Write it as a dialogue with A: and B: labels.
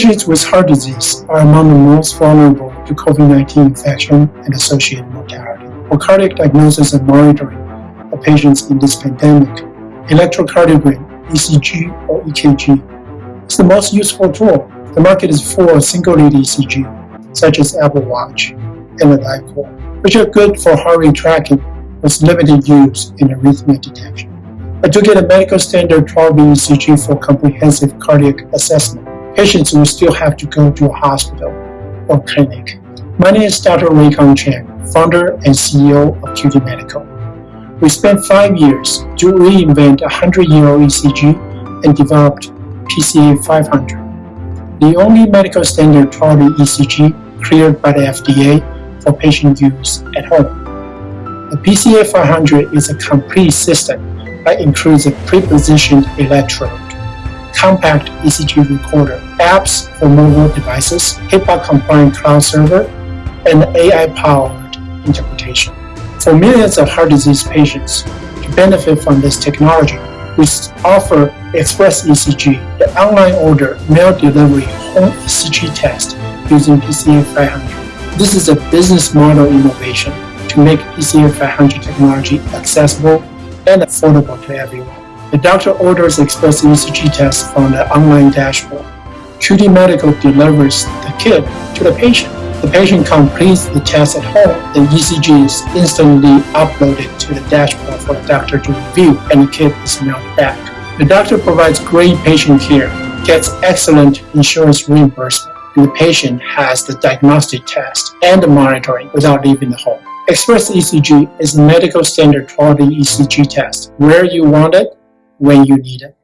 A: Patients with heart disease are among the most vulnerable to COVID-19 infection and associated mortality. For cardiac diagnosis and monitoring of patients in this pandemic, electrocardiogram, ECG or EKG is the most useful tool. The market is full of single-lead ECG, such as Apple Watch and the DiCor, which are good for heart rate tracking with limited use in arrhythmia detection. But to get a medical standard 12-lead ECG for comprehensive cardiac assessment, patients will still have to go to a hospital or clinic. My name is Dr. Ruey-Kang Chang, founder and CEO of QT Medical. We spent five years to reinvent a 100-year-old ECG and developed PCA 500, the only medical standard 12 ECG cleared by the FDA for patient use at home. The PCA 500 is a complete system that includes a pre-positioned electrode compact ECG recorder, apps for mobile devices, HIPAA-compliant cloud server, and AI-powered interpretation. For millions of heart disease patients to benefit from this technology, we offer Express ECG, the online order mail delivery home ECG test using PCA 500. This is a business model innovation to make PCA 500 technology accessible and affordable to everyone. The doctor orders Express ECG test from the online dashboard. QT Medical delivers the kit to the patient. The patient completes the test at home. The ECG is instantly uploaded to the dashboard for the doctor to review, and the kit is mailed back. The doctor provides great patient care, gets excellent insurance reimbursement, and the patient has the diagnostic test and the monitoring without leaving the home. Express ECG is a medical standard quality ECG test where you want it when you need it.